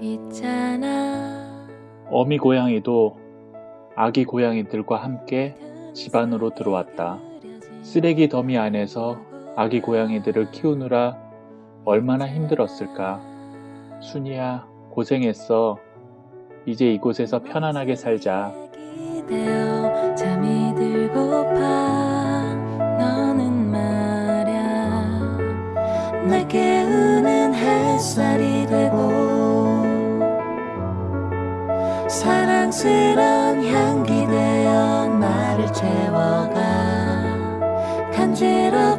있잖아 어미 고양이도 아기 고양이들과 함께 집 안으로 들어왔다. 쓰레기 더미 안에서 아기 고양이들을 키우느라 얼마나 힘들었을까. 순이야, 고생했어. 이제 이곳에서 편안하게 살자. 날 깨우는 사랑스런 향기 되어 나를 채워가 간지러운